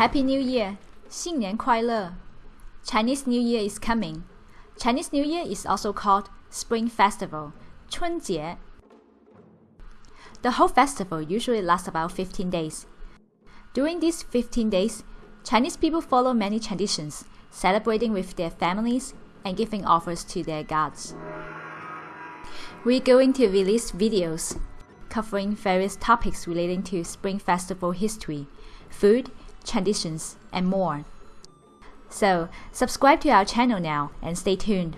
Happy New Year! 新年快乐! Chinese New Year is coming. Chinese New Year is also called Spring Festival, 春节. The whole festival usually lasts about 15 days. During these 15 days, Chinese people follow many traditions, celebrating with their families and giving offers to their gods. We're going to release videos covering various topics relating to Spring Festival history, food, traditions, and more. So, subscribe to our channel now and stay tuned.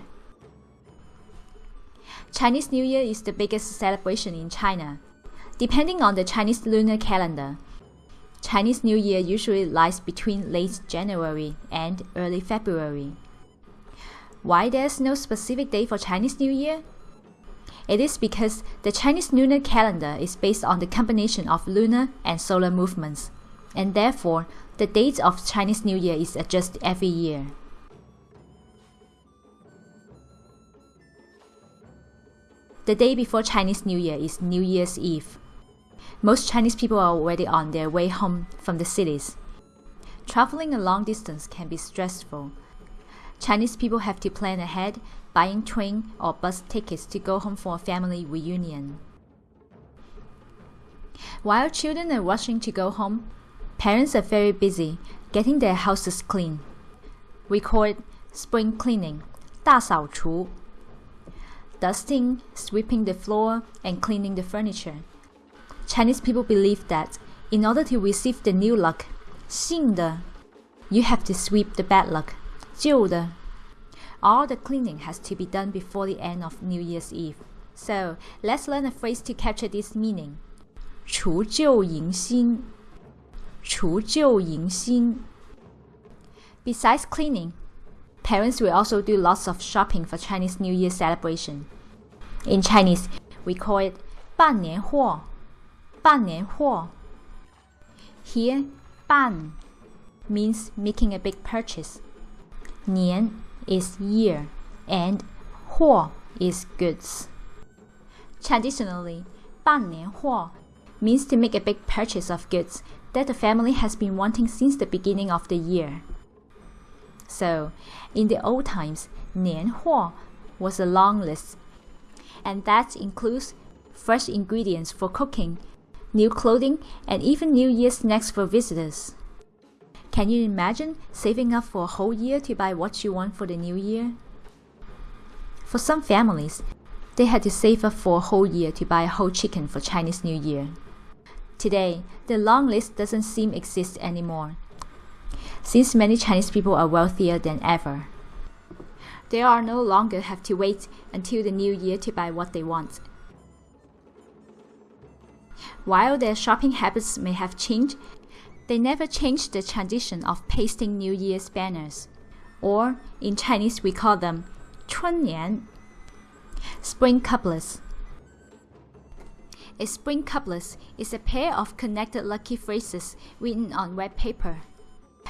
Chinese New Year is the biggest celebration in China. Depending on the Chinese lunar calendar, Chinese New Year usually lies between late January and early February. Why there's no specific day for Chinese New Year? It is because the Chinese lunar calendar is based on the combination of lunar and solar movements, and therefore the date of Chinese New Year is adjusted every year. The day before Chinese New Year is New Year's Eve. Most Chinese people are already on their way home from the cities. Traveling a long distance can be stressful. Chinese people have to plan ahead, buying train or bus tickets to go home for a family reunion. While children are rushing to go home, parents are very busy getting their houses clean. We call it spring cleaning, 大扫除 dusting, sweeping the floor, and cleaning the furniture. Chinese people believe that in order to receive the new luck, 新的, you have to sweep the bad luck, 旧的. All the cleaning has to be done before the end of New Year's Eve. So let's learn a phrase to capture this meaning. 除旧迎新, 除旧迎新. Besides cleaning, parents will also do lots of shopping for Chinese New Year celebration. In Chinese, we call it 办年货,办年货. Here, 半 means making a big purchase. 年 is year and 货 is goods. Traditionally, 办年货 means to make a big purchase of goods that the family has been wanting since the beginning of the year. So, in the old times, 年货 was a long list, and that includes fresh ingredients for cooking, new clothing, and even New Year snacks for visitors. Can you imagine saving up for a whole year to buy what you want for the new year? For some families, they had to save up for a whole year to buy a whole chicken for Chinese New Year. Today, the long list doesn't seem exist anymore since many Chinese people are wealthier than ever. They are no longer have to wait until the new year to buy what they want. While their shopping habits may have changed, they never changed the tradition of pasting New Year's banners, or in Chinese we call them 春联, spring couplets. A spring couplet is a pair of connected lucky phrases written on red paper.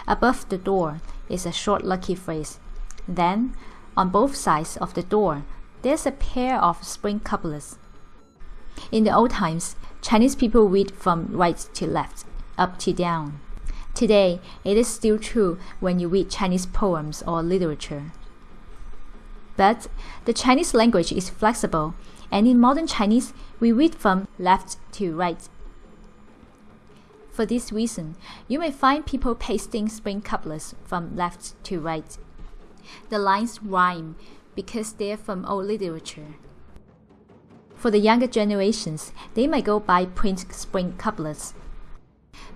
Above the door is a short lucky phrase. Then, on both sides of the door, there's a pair of spring couplets. In the old times, Chinese people read from right to left, up to down. Today, it is still true when you read Chinese poems or literature. But the Chinese language is flexible, and in modern Chinese, we read from left to right for this reason, you may find people pasting spring couplets from left to right. The lines rhyme because they're from old literature. For the younger generations, they might go by print spring couplets.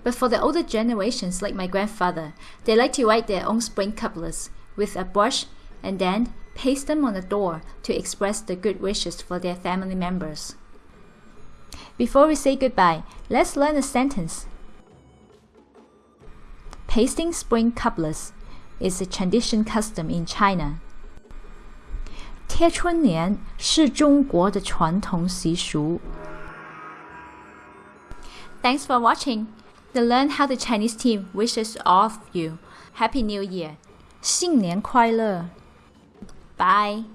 But for the older generations, like my grandfather, they like to write their own spring couplets with a brush and then paste them on the door to express the good wishes for their family members. Before we say goodbye, let's learn a sentence. Pasting spring couplets is a tradition custom in China. 贴春联是中国的传统习俗。Thanks for watching. To learn how the Chinese team wishes all of you Happy New Year. 新年快乐. Bye.